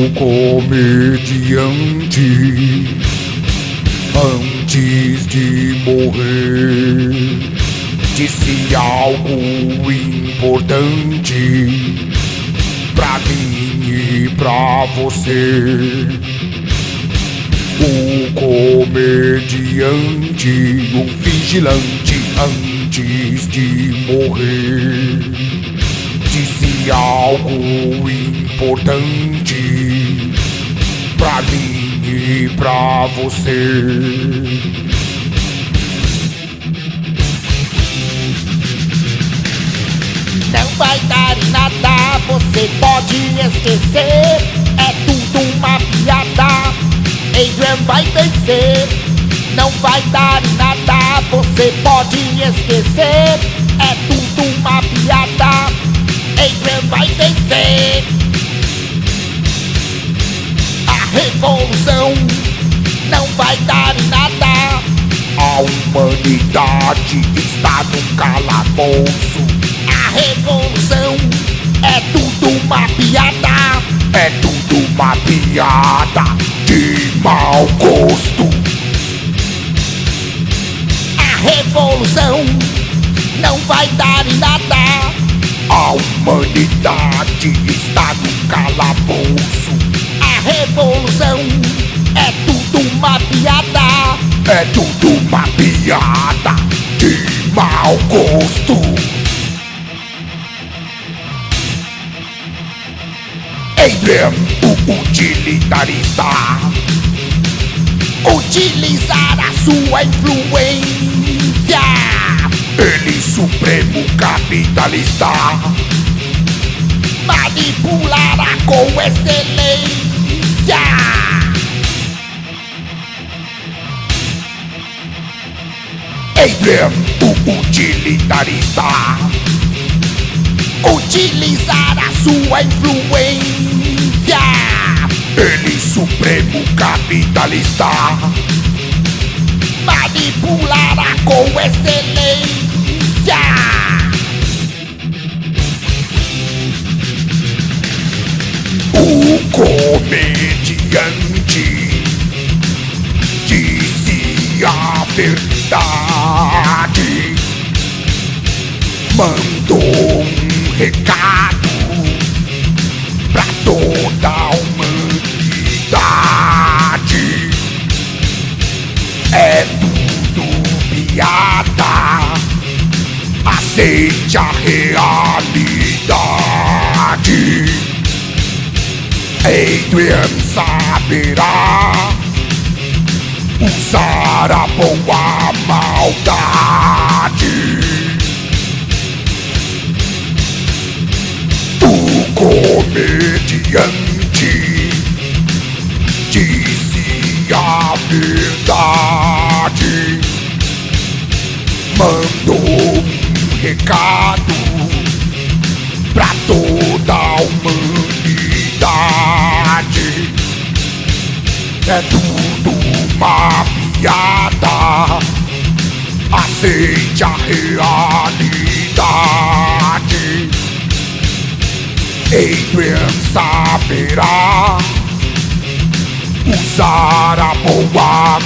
O comediante antes de morrer disse algo importante pra mim e pra você. O comediante, o vigilante antes de morrer disse algo importante pra mim e pra você. Não vai dar em nada, você pode esquecer. É tudo uma piada. Adrian vai vencer. Não vai dar em nada, você pode esquecer. É tudo uma piada. Adrian vai vencer. Revolução não vai dar em nada. A humanidade está no calabouço. A revolução é tudo uma piada. É tudo uma piada de mau gosto. A revolução não vai dar em nada. A humanidade está no calabouço. A revolução piada. É tudo uma piada de mau gosto. Adrian, o utilitarista, Utilizar a sua influência. ele supremo capitalista, Manipulará com excelência. Adrian, o utilitarista, Utilizar a sua influência. ele supremo capitalista, Manipulará com excelência. o comediante disse a verdade, mandou um recado pra toda a humanidade. É tudo piada, aceite a realidade. Adrian saberá usar a boa maldade. O comediante disse a verdade, mandou um recado pra toda a humanidade. É tudo uma. Aceite a realidade. Adrian saberá usar a boa